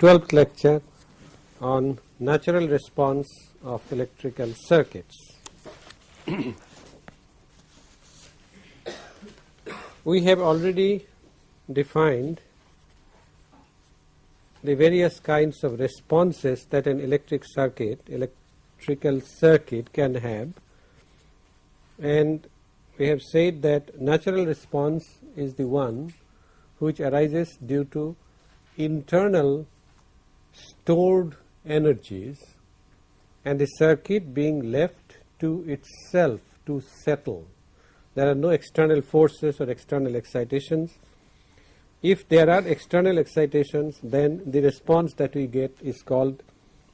This is the 12th lecture on natural response of electrical circuits. we have already defined the various kinds of responses that an electric circuit, electrical circuit can have and we have said that natural response is the one which arises due to internal stored energies and the circuit being left to itself to settle. There are no external forces or external excitations. If there are external excitations then the response that we get is called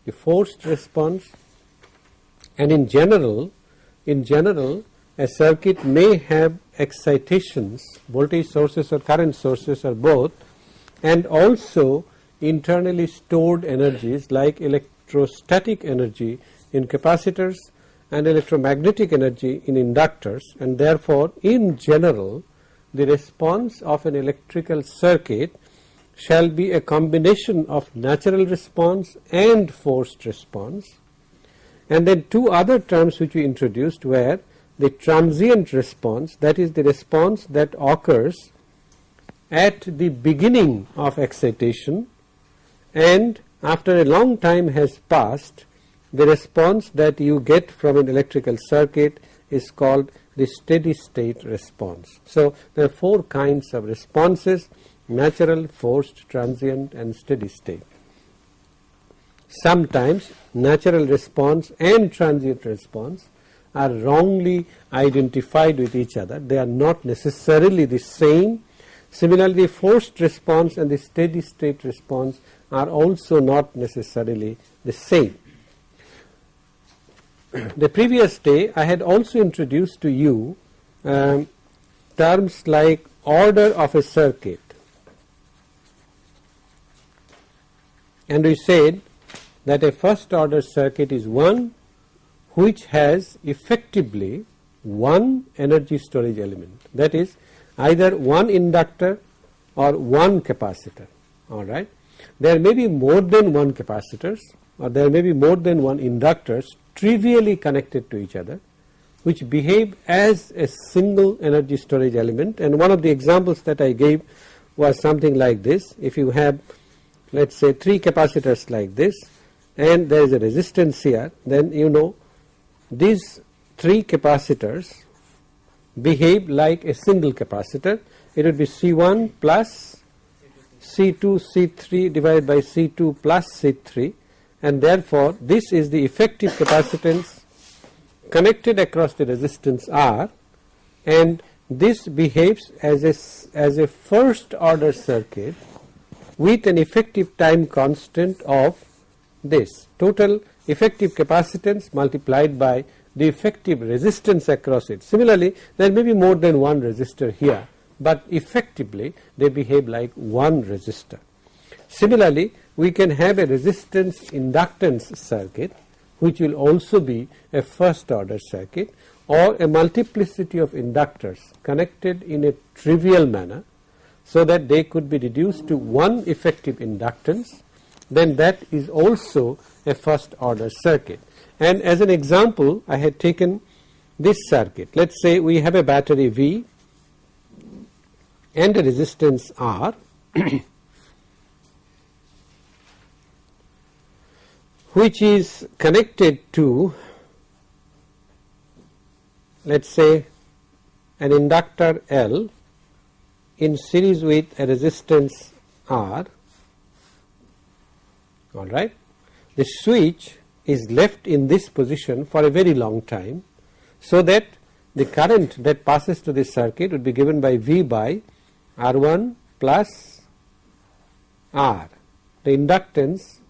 the forced response and in general in general a circuit may have excitations voltage sources or current sources or both and also internally stored energies like electrostatic energy in capacitors and electromagnetic energy in inductors and therefore in general the response of an electrical circuit shall be a combination of natural response and forced response. And then two other terms which we introduced were the transient response that is the response that occurs at the beginning of excitation and after a long time has passed the response that you get from an electrical circuit is called the steady state response. So, there are four kinds of responses natural, forced, transient and steady state. Sometimes natural response and transient response are wrongly identified with each other, they are not necessarily the same Similarly, forced response and the steady state response are also not necessarily the same. the previous day I had also introduced to you um, terms like order of a circuit and we said that a first order circuit is one which has effectively one energy storage element that is either one inductor or one capacitor alright. There may be more than one capacitors or there may be more than one inductors trivially connected to each other which behave as a single energy storage element and one of the examples that I gave was something like this if you have let us say 3 capacitors like this and there is a resistance here then you know these 3 capacitors behave like a single capacitor. It would be C1 plus C2 C3 divided by C2 plus C3 and therefore this is the effective capacitance connected across the resistance R. And this behaves as a, as a first order circuit with an effective time constant of this. Total effective capacitance multiplied by the effective resistance across it. Similarly, there may be more than one resistor here, but effectively they behave like one resistor. Similarly, we can have a resistance inductance circuit which will also be a first order circuit or a multiplicity of inductors connected in a trivial manner so that they could be reduced to one effective inductance then that is also a first order circuit and as an example I had taken this circuit. Let us say we have a battery V and a resistance R. Which is connected to let us say an inductor L in series with a resistance R. Alright. The switch is left in this position for a very long time so that the current that passes to this circuit would be given by V by R1 plus R. The inductance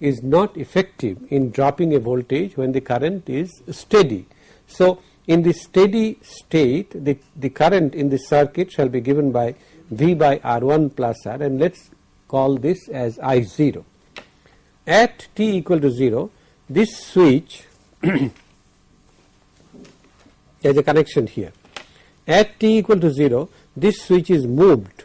is not effective in dropping a voltage when the current is steady. So, in the steady state the, the current in the circuit shall be given by V by R1 plus R and let us call this as I0. At t equal to 0 this switch is a connection here at t equal to 0 this switch is moved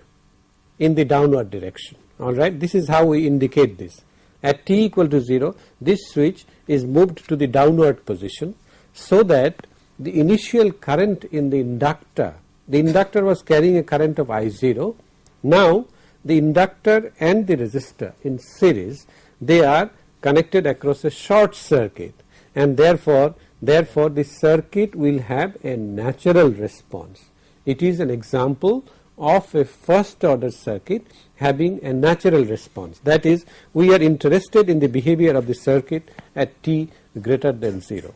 in the downward direction alright. This is how we indicate this. At t equal to 0 this switch is moved to the downward position so that the initial current in the inductor, the inductor was carrying a current of I0. Now the inductor and the resistor in series they are connected across a short circuit and therefore therefore the circuit will have a natural response. It is an example of a first order circuit having a natural response that is we are interested in the behavior of the circuit at t greater than 0.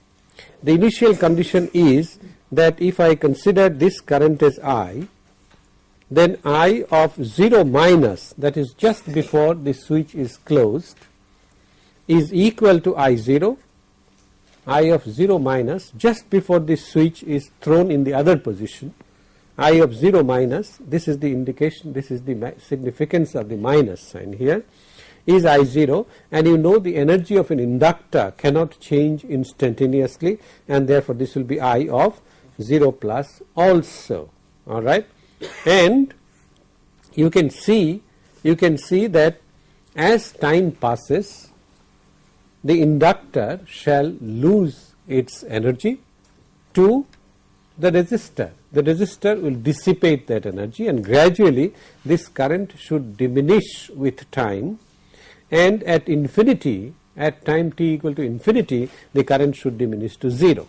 The initial condition is that if I consider this current as I then I of 0 minus that is just before the switch is closed is equal to I 0 I of 0 minus just before the switch is thrown in the other position I of 0 minus this is the indication this is the significance of the minus sign here is I 0 and you know the energy of an inductor cannot change instantaneously and therefore this will be I of 0 plus also alright? And you can see you can see that as time passes the inductor shall lose its energy to the resistor. The resistor will dissipate that energy and gradually this current should diminish with time and at infinity at time t equal to infinity the current should diminish to 0.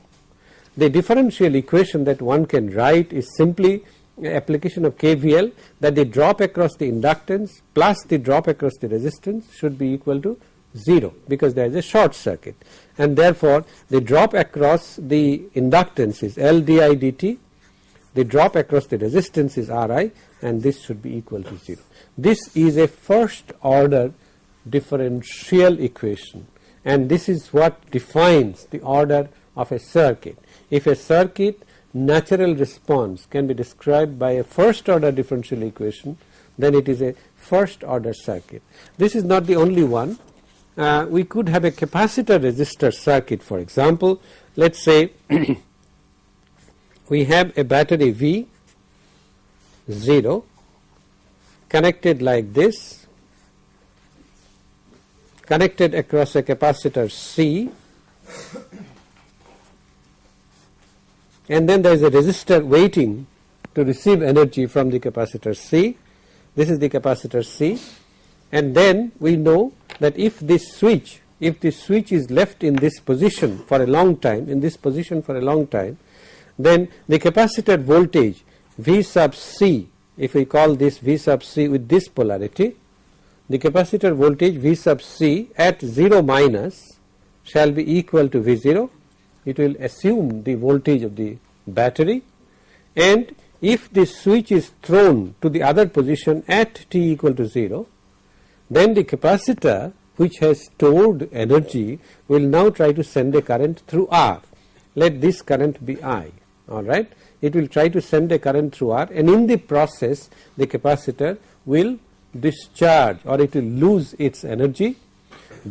The differential equation that one can write is simply application of KVL that the drop across the inductance plus the drop across the resistance should be equal to 0 because there is a short circuit and therefore the drop across the inductance is L di dt the drop across the resistance is Ri and this should be equal to 0. This is a first order differential equation and this is what defines the order of a circuit. If a circuit natural response can be described by a first order differential equation then it is a first order circuit. This is not the only one uh, we could have a capacitor resistor circuit for example. Let us say we have a battery V 0 connected like this connected across a capacitor C and then there is a resistor waiting to receive energy from the capacitor C. This is the capacitor C and then we know that if this switch if this switch is left in this position for a long time in this position for a long time then the capacitor voltage V sub C if we call this V sub C with this polarity the capacitor voltage V sub C at 0 minus shall be equal to V 0 it will assume the voltage of the battery. And if this switch is thrown to the other position at t equal to 0 then the capacitor which has stored energy will now try to send a current through R. Let this current be I alright. It will try to send a current through R and in the process the capacitor will discharge or it will lose its energy.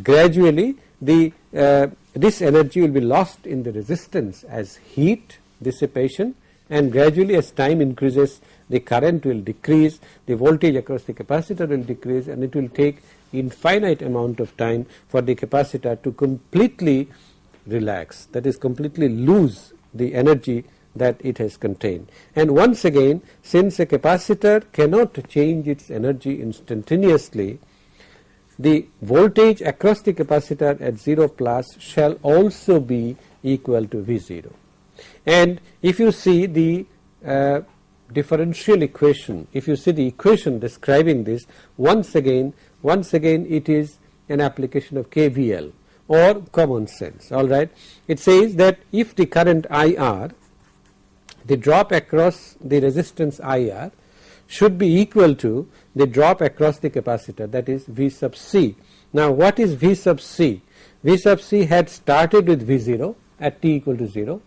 Gradually the uh, this energy will be lost in the resistance as heat dissipation and gradually as time increases the current will decrease, the voltage across the capacitor will decrease and it will take infinite amount of time for the capacitor to completely relax that is completely lose the energy that it has contained. And once again since a capacitor cannot change its energy instantaneously the voltage across the capacitor at 0 plus shall also be equal to V0. And if you see the uh, differential equation, if you see the equation describing this once again once again it is an application of KVL or common sense alright. It says that if the current IR the drop across the resistance IR should be equal to the drop across the capacitor that is V sub C. Now what is V sub C? V sub C had started with V0 at t equal to 0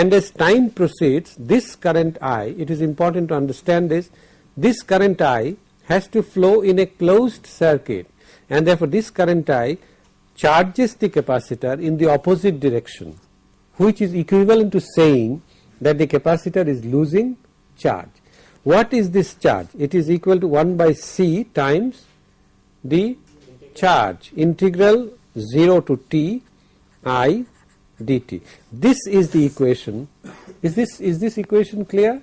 and as time proceeds this current I it is important to understand this this current I has to flow in a closed circuit and therefore this current I charges the capacitor in the opposite direction which is equivalent to saying that the capacitor is losing charge. What is this charge? It is equal to 1 by C times the charge integral 0 to t i dt. This is the equation. Is this is this equation clear?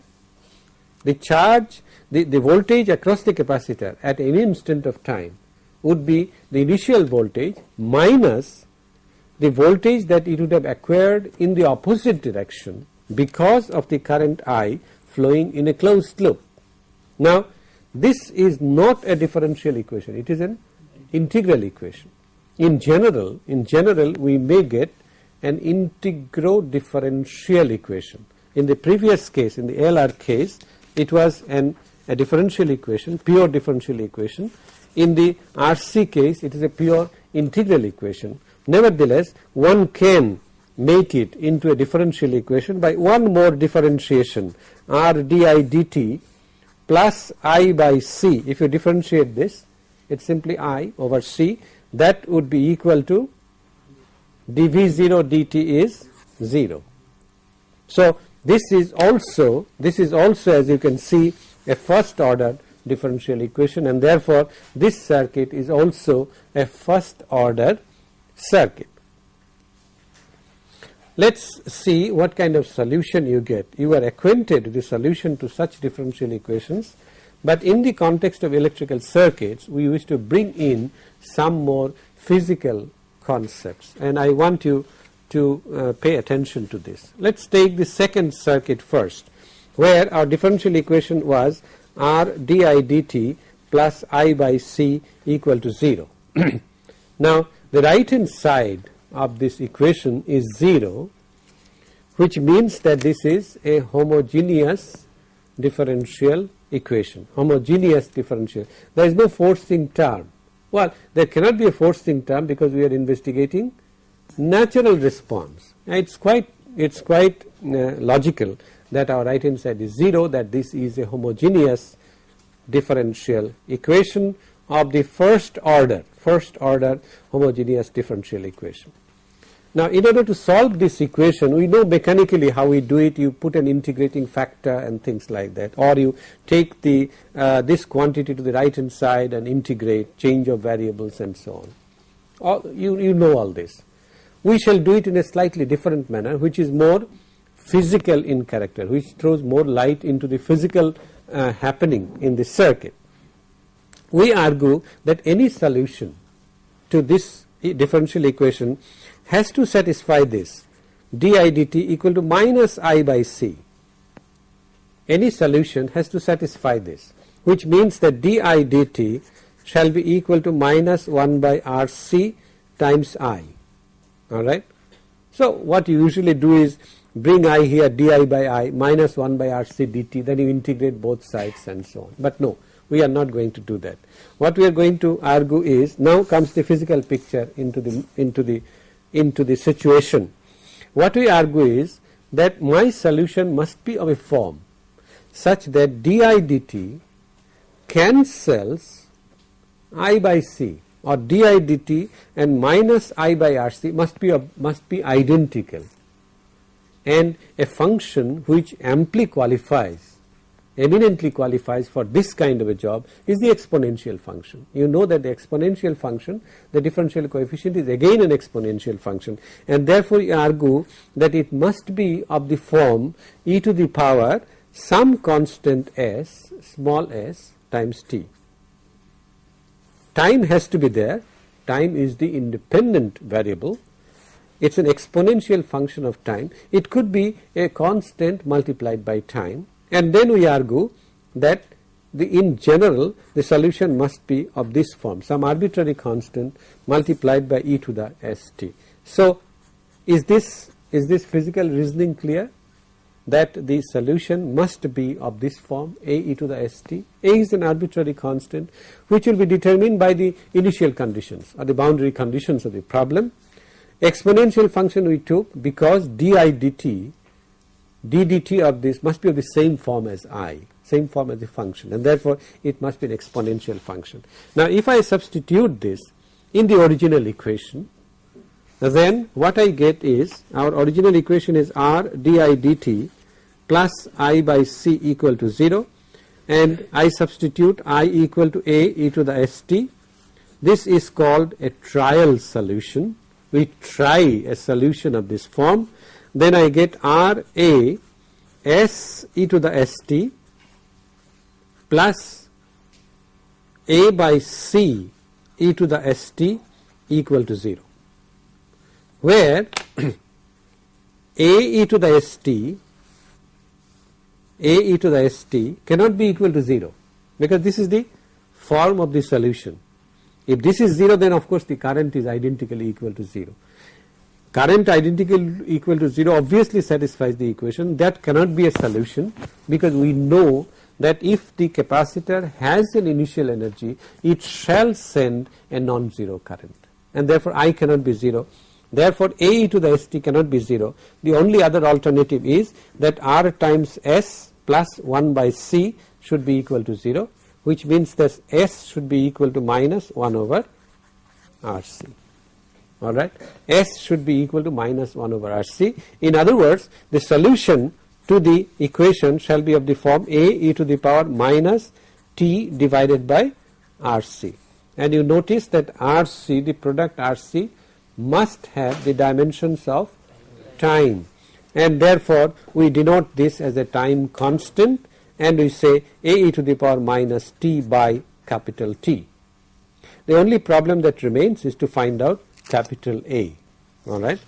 The charge the, the voltage across the capacitor at any instant of time would be the initial voltage minus the voltage that it would have acquired in the opposite direction because of the current I flowing in a closed loop. Now this is not a differential equation it is an integral equation. In general in general we may get an integro differential equation. In the previous case in the LR case it was an a differential equation pure differential equation. In the RC case it is a pure integral equation. Nevertheless one can make it into a differential equation by one more differentiation r di dt plus i by c if you differentiate this it is simply i over c that would be equal to dv0 dt is 0. So this is also this is also as you can see a first order differential equation and therefore this circuit is also a first order circuit. Let us see what kind of solution you get. You are acquainted with the solution to such differential equations, but in the context of electrical circuits we wish to bring in some more physical concepts and I want you to uh, pay attention to this. Let us take the second circuit first where our differential equation was r di dt plus i by c equal to 0. now the right hand side of this equation is 0 which means that this is a homogeneous differential equation homogeneous differential there is no forcing term well there cannot be a forcing term because we are investigating natural response it is quite it is quite uh, logical that our right hand side is 0 that this is a homogeneous differential equation of the first order first order homogeneous differential equation. Now in order to solve this equation we know mechanically how we do it you put an integrating factor and things like that or you take the uh, this quantity to the right hand side and integrate change of variables and so on you, you know all this. We shall do it in a slightly different manner which is more physical in character which throws more light into the physical uh, happening in the circuit. We argue that any solution to this differential equation has to satisfy this di dt equal to minus i by c. Any solution has to satisfy this which means that di dt shall be equal to minus 1 by rc times i alright. So what you usually do is bring i here di by i minus 1 by rc dt then you integrate both sides and so on but no we are not going to do that. What we are going to argue is now comes the physical picture into the into the into the situation. What we argue is that my solution must be of a form such that di dt cancels i by c or di dt and minus i by rc must be must be identical and a function which amply qualifies eminently qualifies for this kind of a job is the exponential function. You know that the exponential function the differential coefficient is again an exponential function and therefore you argue that it must be of the form e to the power some constant s small s times t. Time has to be there, time is the independent variable it is an exponential function of time. It could be a constant multiplied by time and then we argue that the in general the solution must be of this form some arbitrary constant multiplied by e to the st. So is this is this physical reasoning clear that the solution must be of this form a e to the st. a is an arbitrary constant which will be determined by the initial conditions or the boundary conditions of the problem exponential function we took because di dt d dt of this must be of the same form as i same form as the function and therefore it must be an exponential function. Now if I substitute this in the original equation then what I get is our original equation is r di dt plus i by c equal to 0 and I substitute i equal to a e to the st this is called a trial solution. We try a solution of this form then I get R A S e to the S t plus A by C e to the S t equal to 0 where A e to the S t A e to the S t cannot be equal to 0 because this is the form of the solution. If this is 0 then of course the current is identically equal to 0 current identical equal to 0 obviously satisfies the equation. That cannot be a solution because we know that if the capacitor has an initial energy it shall send a non-zero current and therefore I cannot be 0 therefore A e to the st cannot be 0 the only other alternative is that R times S plus 1 by C should be equal to 0 which means that S should be equal to minus 1 over RC alright S should be equal to minus 1 over RC. In other words the solution to the equation shall be of the form A e to the power minus T divided by RC and you notice that RC the product RC must have the dimensions of time and therefore we denote this as a time constant and we say A e to the power minus T by capital T. The only problem that remains is to find out capital A alright.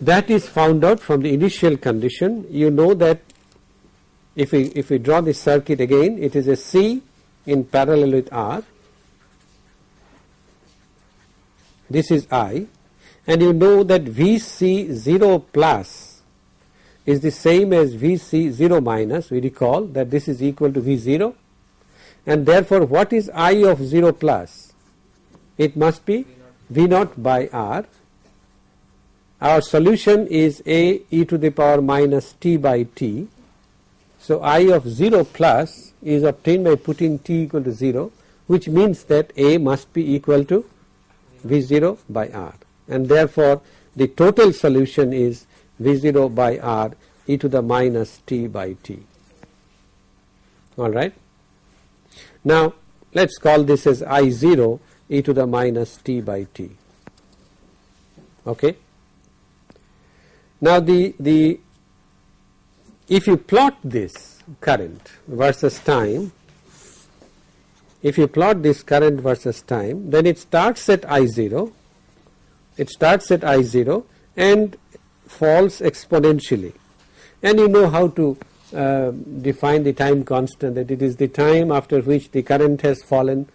That is found out from the initial condition. You know that if we if we draw this circuit again it is a C in parallel with R. This is I. And you know that Vc 0 plus is the same as Vc 0 minus. We recall that this is equal to V 0 and therefore what is I of 0 plus it must be V naught by R. Our solution is A e to the power minus t by t. So I of 0 plus is obtained by putting t equal to 0 which means that A must be equal to V0 by R and therefore the total solution is V0 by R e to the minus t by t alright. Now let us call this as I0 e to the minus t by t. Okay. Now the the if you plot this current versus time if you plot this current versus time then it starts at I0 it starts at I0 and falls exponentially. And you know how to uh, define the time constant that it is the time after which the current has fallen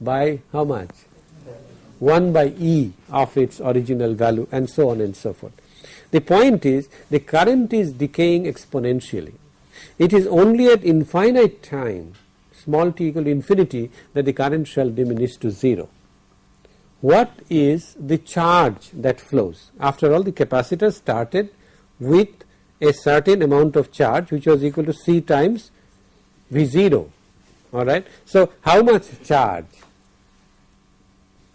by how much 1 by e of its original value and so on and so forth. The point is the current is decaying exponentially. It is only at infinite time small t equal to infinity that the current shall diminish to 0. What is the charge that flows? After all the capacitor started with a certain amount of charge which was equal to C times V0 alright. So how much charge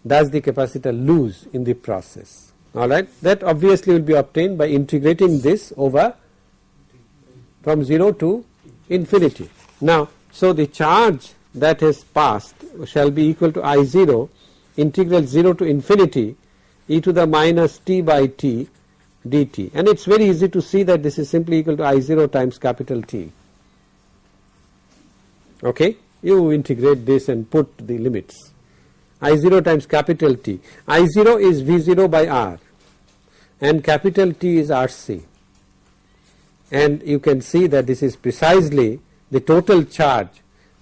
does the capacitor lose in the process? Alright that obviously will be obtained by integrating this over from 0 to infinity. Now so the charge that has passed shall be equal to I 0 integral 0 to infinity e to the minus t by t dt. And it is very easy to see that this is simply equal to I 0 times capital T. Okay you integrate this and put the limits I0 times capital T. I0 is V0 by R and capital T is RC and you can see that this is precisely the total charge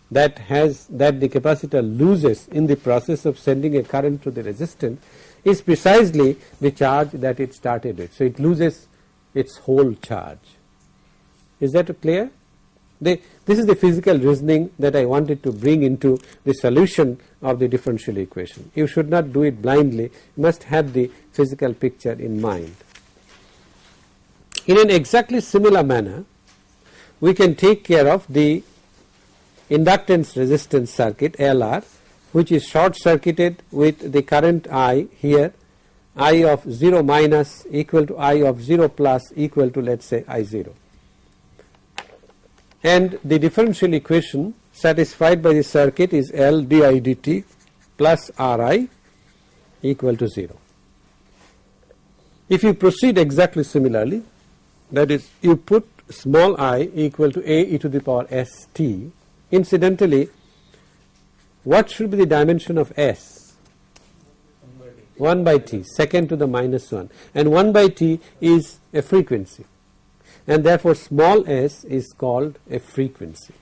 that has that the capacitor loses in the process of sending a current to the resistant is precisely the charge that it started with. So, it loses its whole charge. Is that clear? This is the physical reasoning that I wanted to bring into the solution of the differential equation. You should not do it blindly, you must have the physical picture in mind. In an exactly similar manner, we can take care of the inductance resistance circuit LR which is short circuited with the current I here I of 0 minus equal to I of 0 plus equal to let us say I 0 and the differential equation satisfied by the circuit is L di dt plus Ri equal to 0. If you proceed exactly similarly that is you put small i equal to a e to the power s t incidentally what should be the dimension of s? 1 by t second to the minus 1 and 1 by t is a frequency and therefore small s is called a frequency.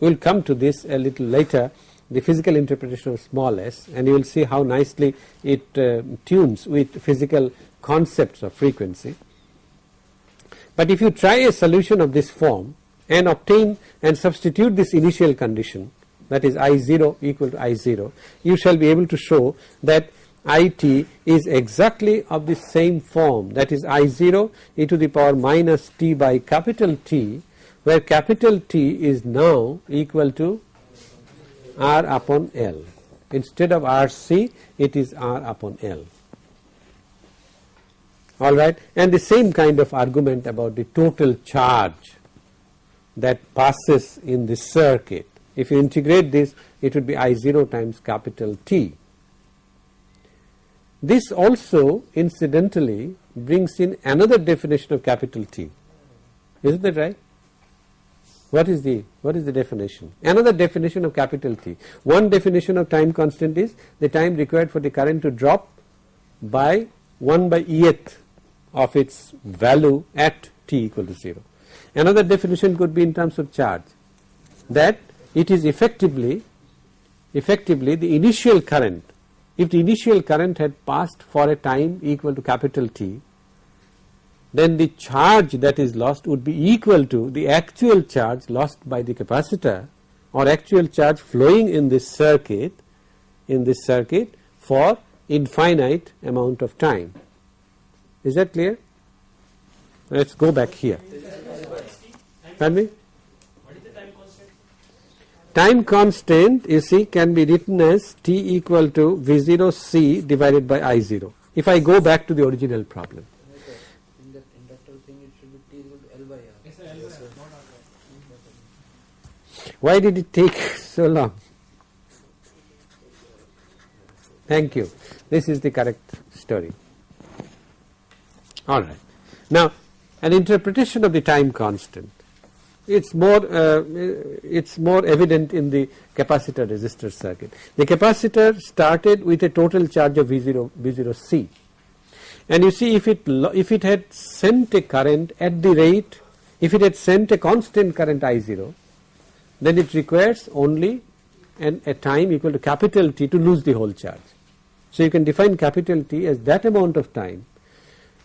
We will come to this a little later the physical interpretation of small s and you will see how nicely it uh, tunes with physical concepts of frequency. But if you try a solution of this form and obtain and substitute this initial condition that is I 0 equal to I 0 you shall be able to show that I t is exactly of the same form. That is I 0 e to the power minus t by capital T where capital T is now equal to R upon L. Instead of R c it is R upon L. Alright? And the same kind of argument about the total charge that passes in the circuit. If you integrate this it would be I 0 times capital T this also incidentally brings in another definition of capital T. Isn't that right? What is the what is the definition? Another definition of capital T. One definition of time constant is the time required for the current to drop by 1 by eth of its value at t equal to 0. Another definition could be in terms of charge that it is effectively effectively the initial current if the initial current had passed for a time equal to capital T then the charge that is lost would be equal to the actual charge lost by the capacitor or actual charge flowing in this circuit in this circuit for infinite amount of time. Is that clear? Let us go back here. Pardon me? Time constant you see can be written as t equal to V0 C divided by I0 if I go back to the original problem. Why did it take so long? Thank you. This is the correct story. Alright. Now an interpretation of the time constant it's more uh, it's more evident in the capacitor resistor circuit. The capacitor started with a total charge of V0 V0 C and you see if it if it had sent a current at the rate if it had sent a constant current I0 then it requires only an, a time equal to capital T to lose the whole charge. So you can define capital T as that amount of time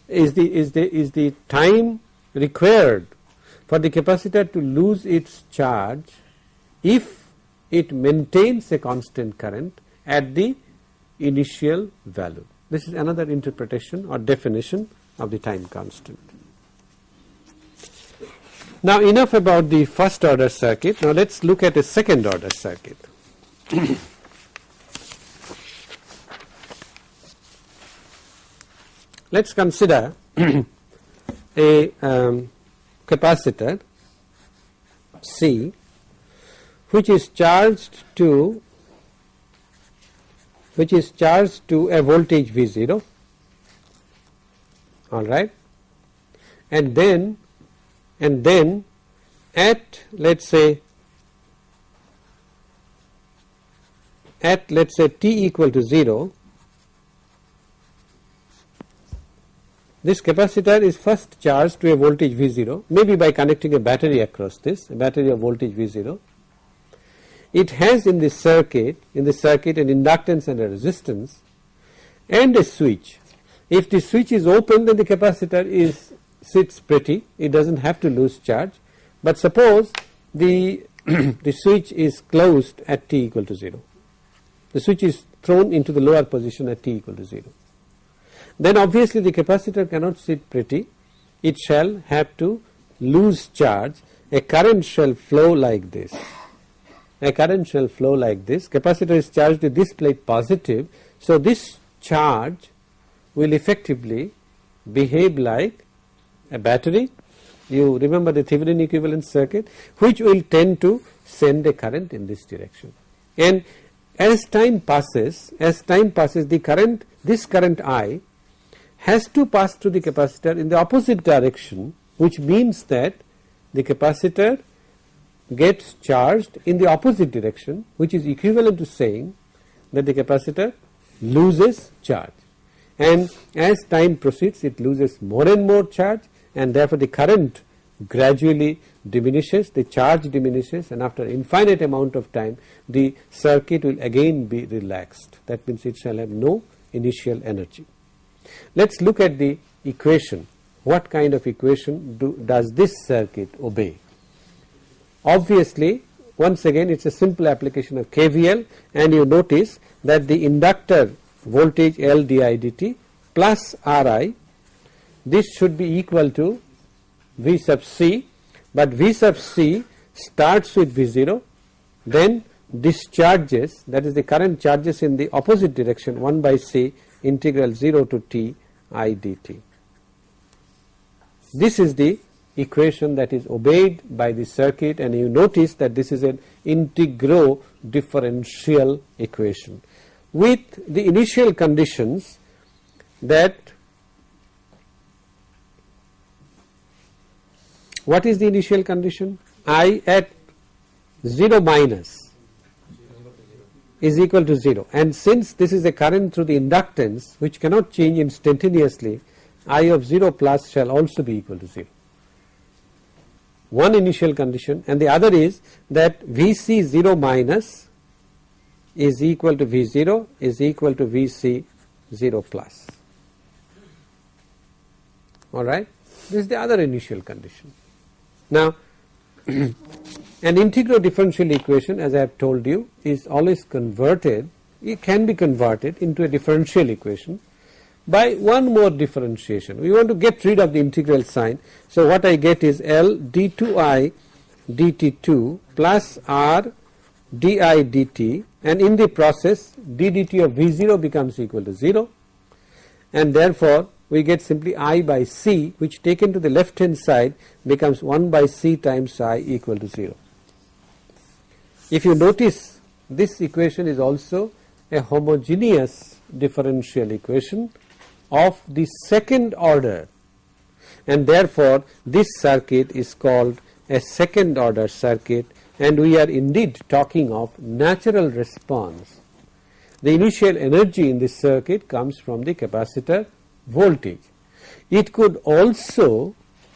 is the is the is the time required for the capacitor to lose its charge if it maintains a constant current at the initial value. This is another interpretation or definition of the time constant. Now enough about the first order circuit, now let us look at a second order circuit. let us consider a um, capacitor C which is charged to which is charged to a voltage V0 all right? And then and then at let us say at let us say t equal to 0 This capacitor is first charged to a voltage V0 maybe by connecting a battery across this a battery of voltage V0. It has in this circuit in the circuit an inductance and a resistance and a switch. If the switch is open then the capacitor is sits pretty it does not have to lose charge but suppose the the switch is closed at t equal to 0 the switch is thrown into the lower position at t equal to 0 then obviously the capacitor cannot sit pretty. It shall have to lose charge. A current shall flow like this. A current shall flow like this. Capacitor is charged with this plate positive. So this charge will effectively behave like a battery. You remember the Thevenin equivalent circuit which will tend to send a current in this direction. And as time passes as time passes the current this current I has to pass through the capacitor in the opposite direction which means that the capacitor gets charged in the opposite direction which is equivalent to saying that the capacitor loses charge and as time proceeds it loses more and more charge and therefore the current gradually diminishes the charge diminishes and after infinite amount of time the circuit will again be relaxed that means it shall have no initial energy. Let us look at the equation what kind of equation do, does this circuit obey. Obviously once again it is a simple application of KVL and you notice that the inductor voltage L di dt plus Ri this should be equal to V sub c but V sub c starts with V0 then discharges that is the current charges in the opposite direction 1 by c integral 0 to t i dt. This is the equation that is obeyed by the circuit and you notice that this is an integro differential equation with the initial conditions that what is the initial condition i at 0 minus is equal to 0 and since this is a current through the inductance which cannot change instantaneously i of 0 plus shall also be equal to 0 one initial condition. And the other is that Vc 0 minus is equal to V0 is equal to Vc 0 plus. Alright this is the other initial condition. Now an integral differential equation as I have told you is always converted it can be converted into a differential equation by one more differentiation. We want to get rid of the integral sign. So what I get is L d2i dt2 plus R di dt and in the process d dt of V0 becomes equal to 0 and therefore we get simply I by C which taken to the left hand side becomes 1 by C times I equal to 0. If you notice this equation is also a homogeneous differential equation of the second order and therefore this circuit is called a second order circuit and we are indeed talking of natural response. The initial energy in this circuit comes from the capacitor voltage. It could also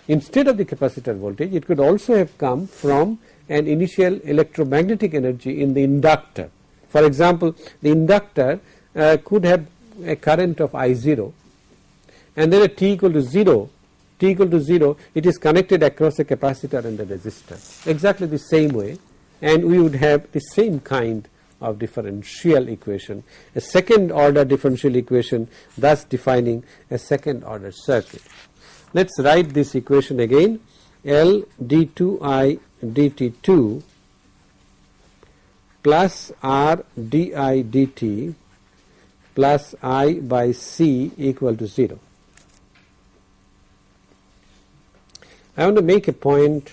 instead of the capacitor voltage it could also have come from an initial electromagnetic energy in the inductor. For example, the inductor uh, could have a current of I0 and then at t equal to 0 t equal to 0 it is connected across a capacitor and a resistor exactly the same way and we would have the same kind of differential equation a second order differential equation thus defining a second order circuit. Let us write this equation again L d2i dt2 plus R di dt plus I by C equal to 0. I want to make a point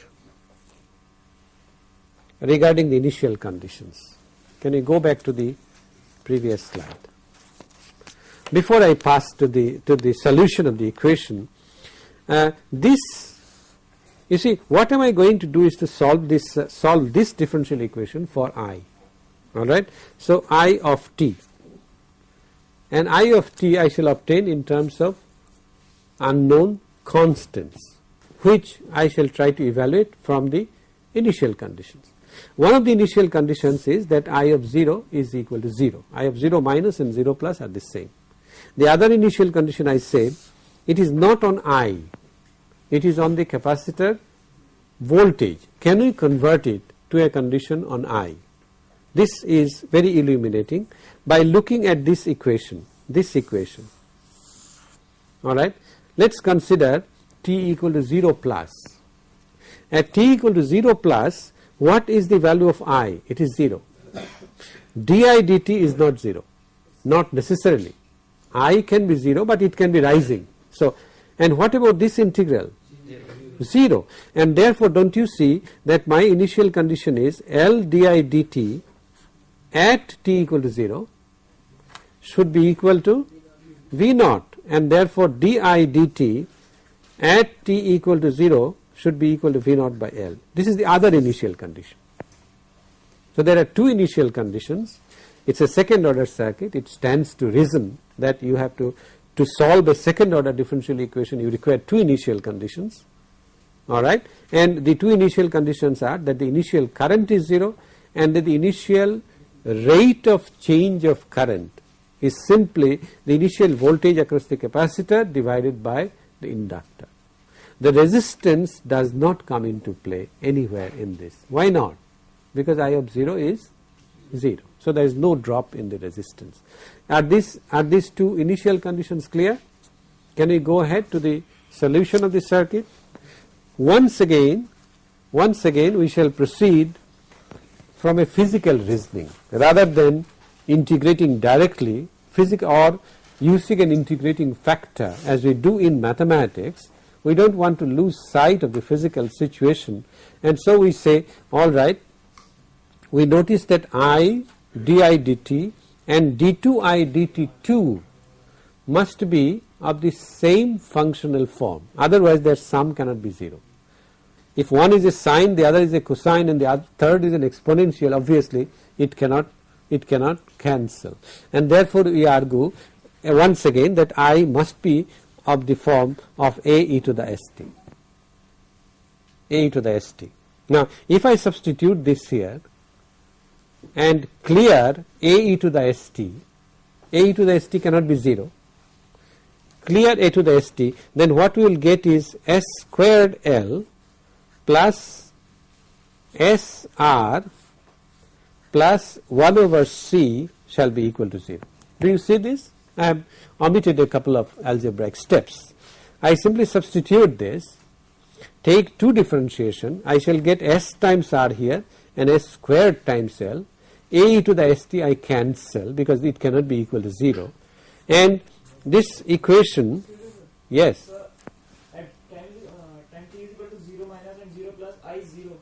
regarding the initial conditions. Can you go back to the previous slide? Before I pass to the to the solution of the equation, uh, this you see what am I going to do is to solve this uh, solve this differential equation for i all right. So, i of t and i of t I shall obtain in terms of unknown constants which I shall try to evaluate from the initial conditions. One of the initial conditions is that I of 0 is equal to 0, I of 0 minus and 0 plus are the same. The other initial condition I say it is not on I, it is on the capacitor voltage. Can we convert it to a condition on I? This is very illuminating by looking at this equation, this equation. Alright. Let us consider t equal to 0 plus. At t equal to 0 plus what is the value of i? It is 0. di dt is not 0, not necessarily. i can be 0, but it can be rising. So, and what about this integral? 0 and therefore, do not you see that my initial condition is L di dt at t equal to 0 should be equal to V naught. And therefore di dt at t equal to 0 should be equal to V naught by L. This is the other initial condition. So, there are two initial conditions. It is a second order circuit. It stands to reason that you have to to solve a second order differential equation you require two initial conditions alright and the two initial conditions are that the initial current is 0 and that the initial rate of change of current is simply the initial voltage across the capacitor divided by the inductor. The resistance does not come into play anywhere in this. Why not? Because I of 0 is 0. So, there is no drop in the resistance. Are, this, are these two initial conditions clear? Can we go ahead to the solution of the circuit? Once again, once again we shall proceed from a physical reasoning rather than integrating directly physical or using an integrating factor as we do in mathematics. We do not want to lose sight of the physical situation. And so we say alright we notice that I di dt and d2i dt2 must be of the same functional form. Otherwise their sum cannot be 0. If one is a sine the other is a cosine and the other, third is an exponential obviously it cannot it cannot cancel. And therefore we argue uh, once again that I must be of the form of a e to the st a e to the st. Now if I substitute this here and clear a e to the st, a e to the st cannot be 0, clear a to the st then what we will get is s squared l plus s r plus 1 over c shall be equal to 0. Do you see this? I have omitted a couple of algebraic steps. I simply substitute this, take 2 differentiation, I shall get s times r here and s squared times l a to the st I cancel because it cannot be equal to 0 and this equation yes at time, uh, time t is equal to 0 minus and 0 plus i is 0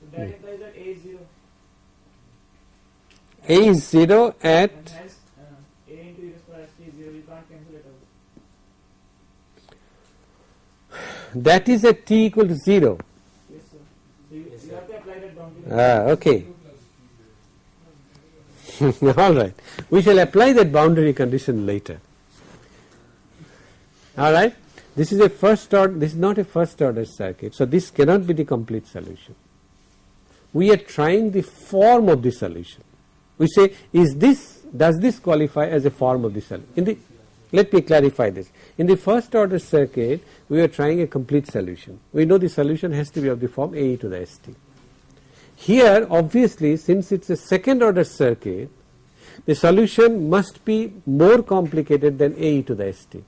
so a is 0 a is 0 at and a into to the power is 0 you can't cancel it out that is at t equal to 0 yes sir so you, you have to apply that boundary ah okay. All right. We shall apply that boundary condition later. All right. This is a first order this is not a first order circuit so this cannot be the complete solution we are trying the form of the solution. We say is this does this qualify as a form of the solution in the let me clarify this. In the first order circuit we are trying a complete solution. We know the solution has to be of the form a e to the st here obviously since it is a second order circuit the solution must be more complicated than a e to the st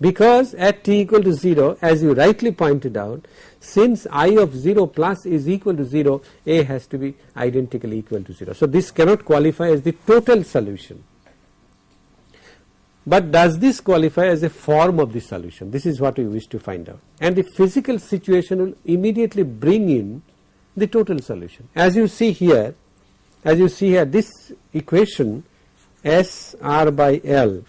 because at t equal to 0 as you rightly pointed out since i of 0 plus is equal to 0 a has to be identically equal to 0. So, this cannot qualify as the total solution, but does this qualify as a form of the solution this is what we wish to find out and the physical situation will immediately bring in the total solution. As you see here as you see here this equation S R by L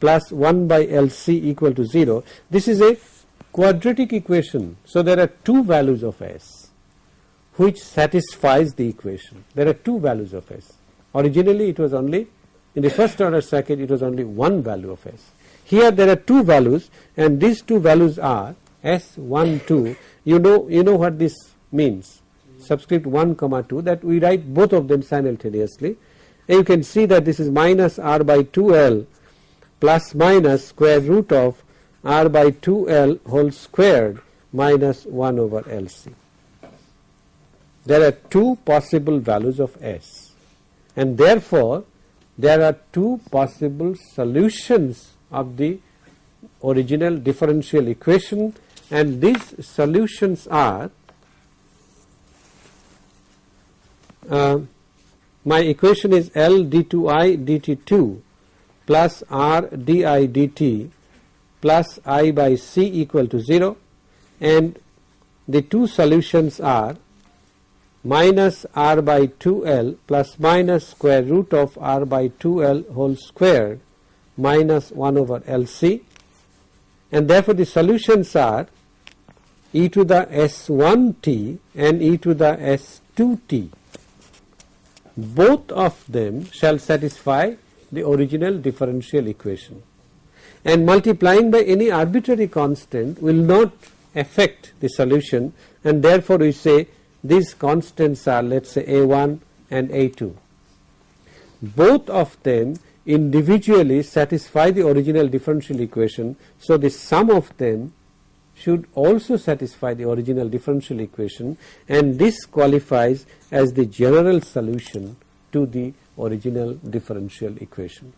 plus 1 by L C equal to 0 this is a quadratic equation. So, there are two values of S which satisfies the equation. There are two values of S. Originally it was only in the first order circuit it was only one value of S. Here there are two values and these two values are S1 2 you know you know what this means? Subscript 1 comma 2 that we write both of them simultaneously. And you can see that this is minus r by 2l plus minus square root of r by 2l whole squared minus 1 over lc. There are two possible values of s and therefore there are two possible solutions of the original differential equation and these solutions are uh, my equation is L d2i dt2 plus R di dt plus i by c equal to 0 and the two solutions are minus r by 2l plus minus square root of r by 2l whole squared minus 1 over LC and therefore the solutions are e to the s1t and e to the s2t. Both of them shall satisfy the original differential equation and multiplying by any arbitrary constant will not affect the solution and therefore we say these constants are let us say a1 and a2. Both of them individually satisfy the original differential equation. So, the sum of them should also satisfy the original differential equation and this qualifies as the general solution to the original differential equation.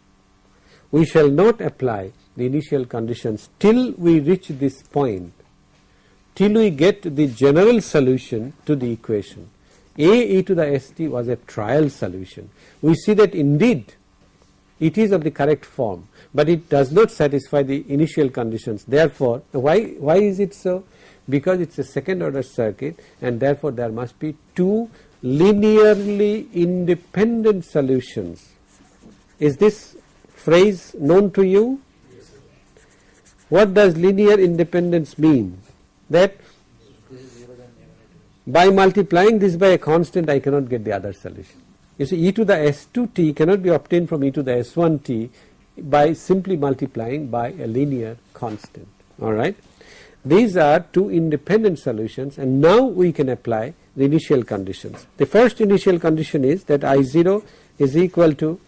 We shall not apply the initial conditions till we reach this point, till we get the general solution to the equation. A e to the st was a trial solution. We see that indeed it is of the correct form, but it does not satisfy the initial conditions. Therefore, why, why is it so? Because it is a second order circuit and therefore, there must be two linearly independent solutions. Is this phrase known to you? What does linear independence mean? That by multiplying this by a constant I cannot get the other solution. You see e to the s2t cannot be obtained from e to the s1t by simply multiplying by a linear constant alright. These are two independent solutions and now we can apply the initial conditions. The first initial condition is that I0 is equal to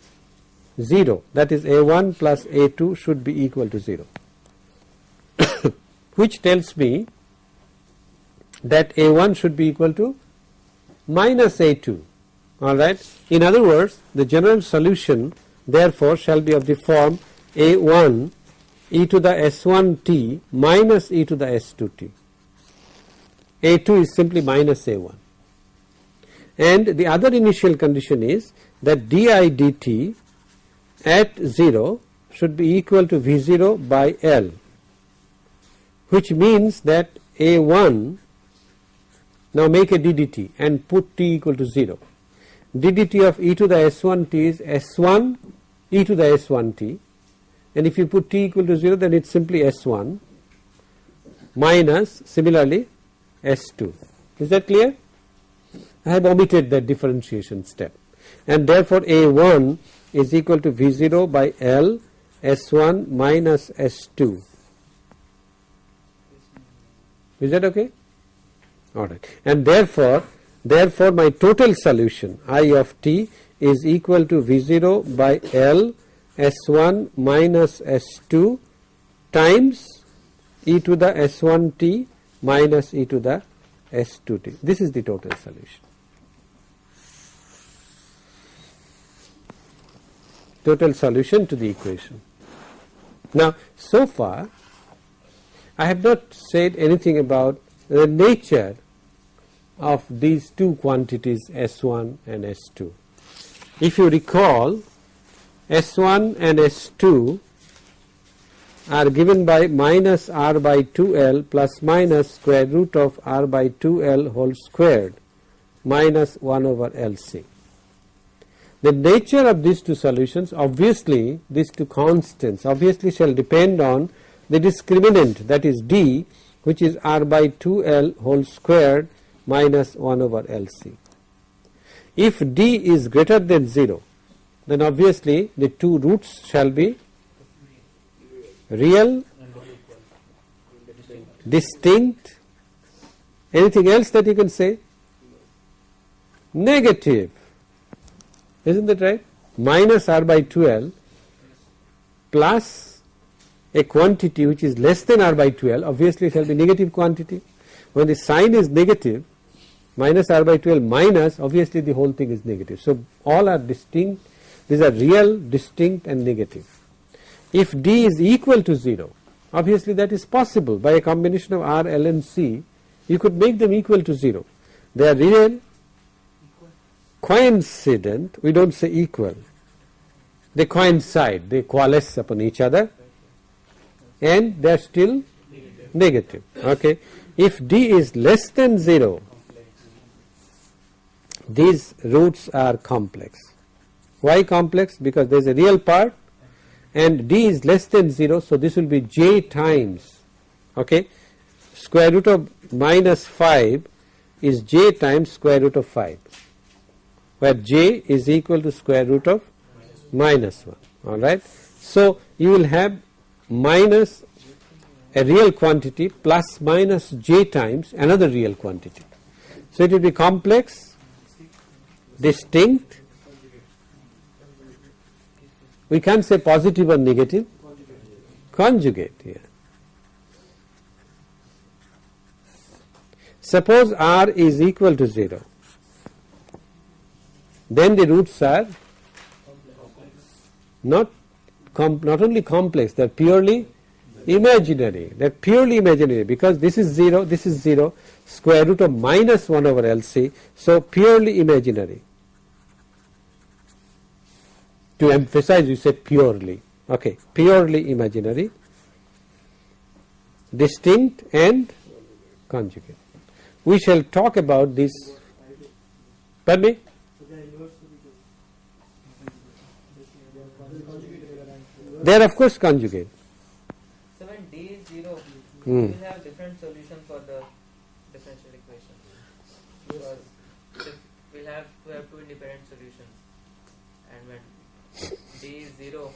0 that is A1 plus A2 should be equal to 0 which tells me that A1 should be equal to minus A2 alright. In other words the general solution therefore shall be of the form A1 e to the S1t minus e to the S2t. A2 is simply minus A1 and the other initial condition is that di dt at 0 should be equal to V0 by L which means that A1 now make a ddt and put t equal to 0 ddt of e to the s1t is s1 e to the s1t and if you put t equal to 0 then it is simply s1 minus similarly s2 is that clear? I have omitted that differentiation step. And therefore a1 is equal to v0 by l s1 minus s2 is that okay alright and therefore Therefore, my total solution I of t is equal to V0 by L S1 minus S2 times e to the S1t minus e to the S2t. This is the total solution. Total solution to the equation. Now, so far I have not said anything about the nature of these two quantities S1 and S2. If you recall S1 and S2 are given by minus r by 2l plus minus square root of r by 2l whole squared minus 1 over LC. The nature of these two solutions obviously these two constants obviously shall depend on the discriminant that is d which is r by 2l whole squared minus 1 over LC. If D is greater than 0 then obviously the two roots shall be real, distinct, anything else that you can say? Negative, isn't that right? Minus r by 2l plus a quantity which is less than r by 2l obviously it shall be negative quantity. When the sign is negative minus r by 12 minus obviously the whole thing is negative. So, all are distinct these are real distinct and negative. If d is equal to 0 obviously that is possible by a combination of r, l and c you could make them equal to 0. They are real coincident we do not say equal they coincide they coalesce upon each other and they are still negative okay. If d is less than 0 these roots are complex. Why complex? Because there is a real part and d is less than 0 so this will be j times okay square root of minus 5 is j times square root of 5 where j is equal to square root of minus 1 alright. So you will have minus a real quantity plus minus j times another real quantity. So it will be complex, distinct, we can't say positive or negative, conjugate here. Suppose r is equal to 0, then the roots are not not only complex, they are purely imaginary, they are purely imaginary because this is 0, this is 0, square root of minus 1 over LC, so purely imaginary. To emphasize you say purely, okay, purely imaginary, distinct and conjugate. We shall talk about this, pardon me? They are of course conjugate. So when d is 0, Hmm. we will have different solution for the differential equation. Because we'll have to have two independent solutions. And when d is 0,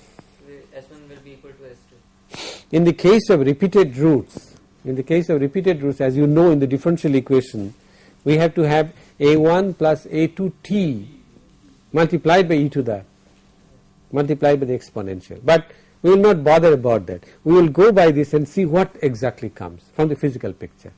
we, S1 will be equal to S2. In the case of repeated roots, in the case of repeated roots as you know in the differential equation, we have to have a1 plus a2t multiplied by e to the multiplied by the exponential. But we will not bother about that. We will go by this and see what exactly comes from the physical picture.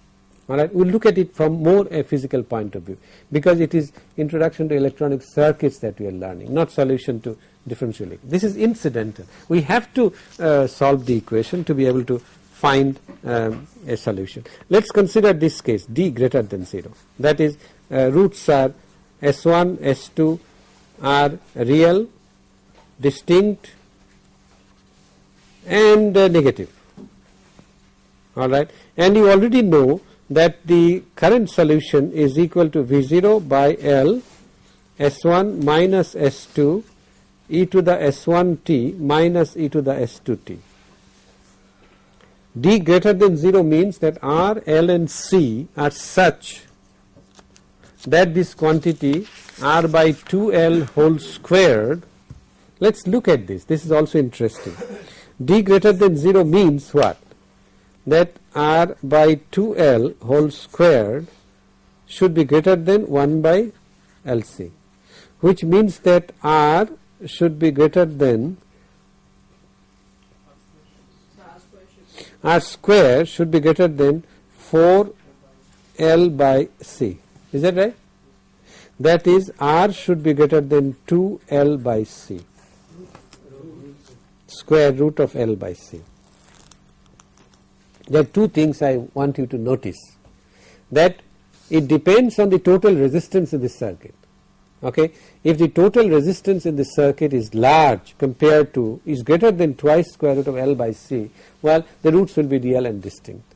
Alright, we will look at it from more a physical point of view because it is introduction to electronic circuits that we are learning, not solution to differential. This is incidental. We have to uh, solve the equation to be able to find um, a solution. Let us consider this case d greater than 0 that is uh, roots are s1, s2 are real distinct and uh, negative alright and you already know that the current solution is equal to V0 by L S1 minus S2 e to the S1t minus e to the S2t. D greater than 0 means that R, L and C are such that this quantity R by 2L whole squared let us look at this, this is also interesting. D greater than 0 means what? That R by 2L whole squared should be greater than 1 by LC, which means that R should be greater than R square should be greater than 4L by C. Is that right? That is R should be greater than 2L by C square root of L by C. There are two things I want you to notice that it depends on the total resistance in the circuit. Okay. If the total resistance in the circuit is large compared to is greater than twice square root of L by C, well the roots will be real and distinct.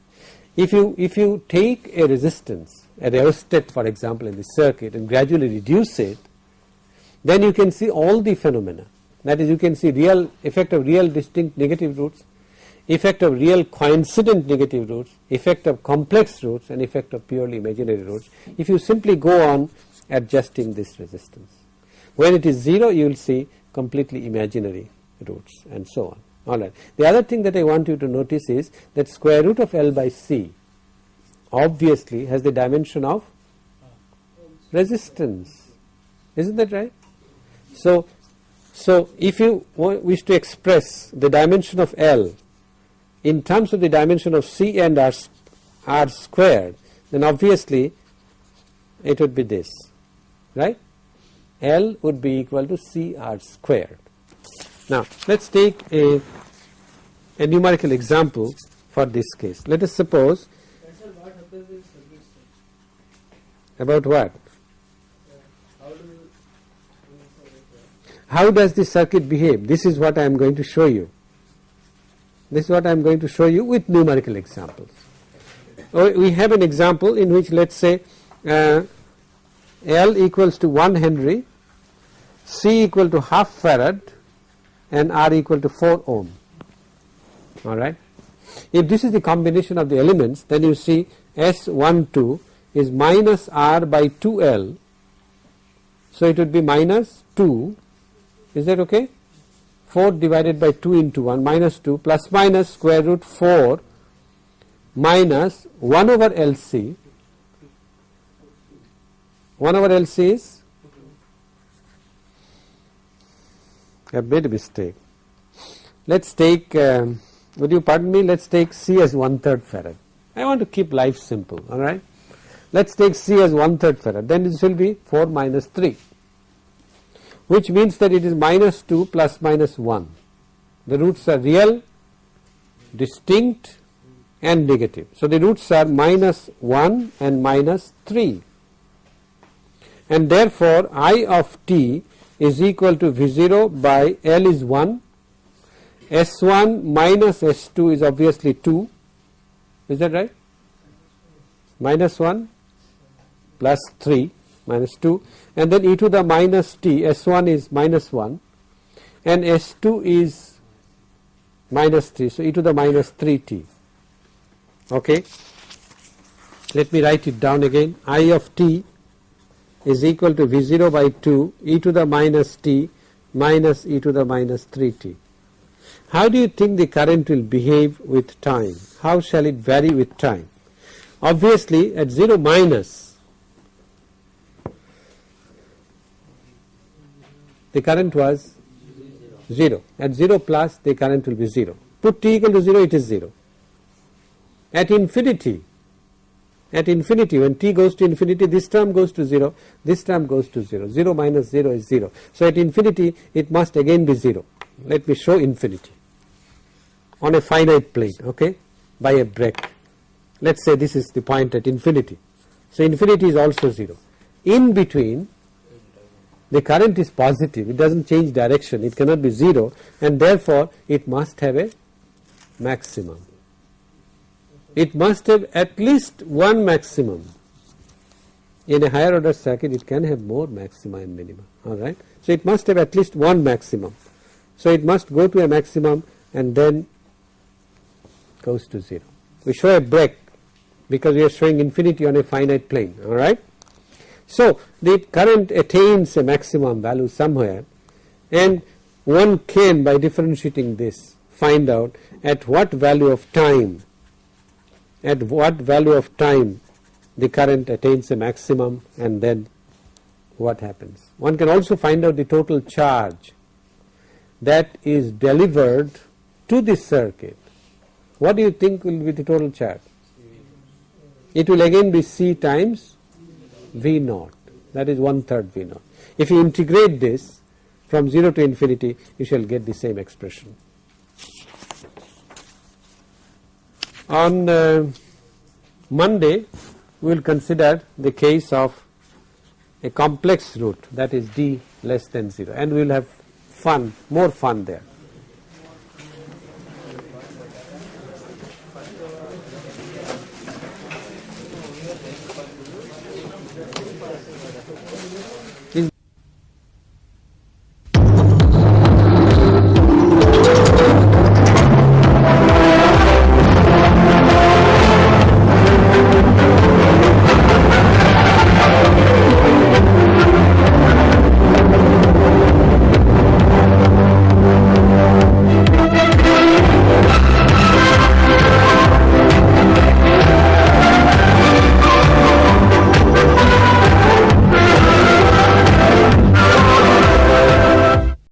If you if you take a resistance a rheostat for example in the circuit and gradually reduce it, then you can see all the phenomena that is you can see real effect of real distinct negative roots, effect of real coincident negative roots, effect of complex roots and effect of purely imaginary roots if you simply go on adjusting this resistance. When it is 0 you will see completely imaginary roots and so on alright. The other thing that I want you to notice is that square root of L by C obviously has the dimension of ah. resistance isn't that right. So so if you wish to express the dimension of L in terms of the dimension of C and R, R squared then obviously it would be this right L would be equal to C R squared. Now let us take a, a numerical example for this case. Let us suppose about what? How does the circuit behave? This is what I am going to show you. This is what I am going to show you with numerical examples. Oh, we have an example in which let us say uh, L equals to 1 Henry, C equal to half farad and R equal to 4 ohm alright. If this is the combination of the elements then you see S12 is minus R by 2L so it would be minus 2 is that okay 4 divided by 2 into 1 minus 2 plus minus square root 4 minus 1 over LC 1 over LC is I made a mistake. Let us take um, would you pardon me let us take C as one third farad. I want to keep life simple alright. Let us take C as one third farad then this will be 4 minus 3 which means that it is minus 2 plus minus 1. The roots are real, distinct and negative. So, the roots are minus 1 and minus 3 and therefore, I of t is equal to V0 by L is 1, S1 minus S2 is obviously 2, is that right? Minus 1 plus 3 minus 2 and then e to the minus t S1 is minus 1 and S2 is minus 3. So, e to the minus 3t okay. Let me write it down again I of t is equal to V0 by 2 e to the minus t minus e to the minus 3t. How do you think the current will behave with time? How shall it vary with time? Obviously at 0 minus the current was 0 at 0 plus the current will be 0 put t equal to 0 it is 0 at infinity at infinity when t goes to infinity this term goes to 0 this term goes to 0 0 minus 0 is 0 so at infinity it must again be 0 let me show infinity on a finite plane okay by a break. Let us say this is the point at infinity. So infinity is also 0 in between the current is positive it does not change direction it cannot be 0 and therefore it must have a maximum it must have at least one maximum. In a higher order circuit it can have more maxima and minima alright. So it must have at least one maximum. So it must go to a maximum and then goes to 0. We show a break because we are showing infinity on a finite plane alright. So the current attains a maximum value somewhere and one can by differentiating this find out at what value of time at what value of time the current attains a maximum and then what happens. One can also find out the total charge that is delivered to the circuit. What do you think will be the total charge? It will again be C times V naught that is one third V naught. If you integrate this from 0 to infinity you shall get the same expression. On uh, Monday we will consider the case of a complex root that is d less than 0 and we will have fun more fun there.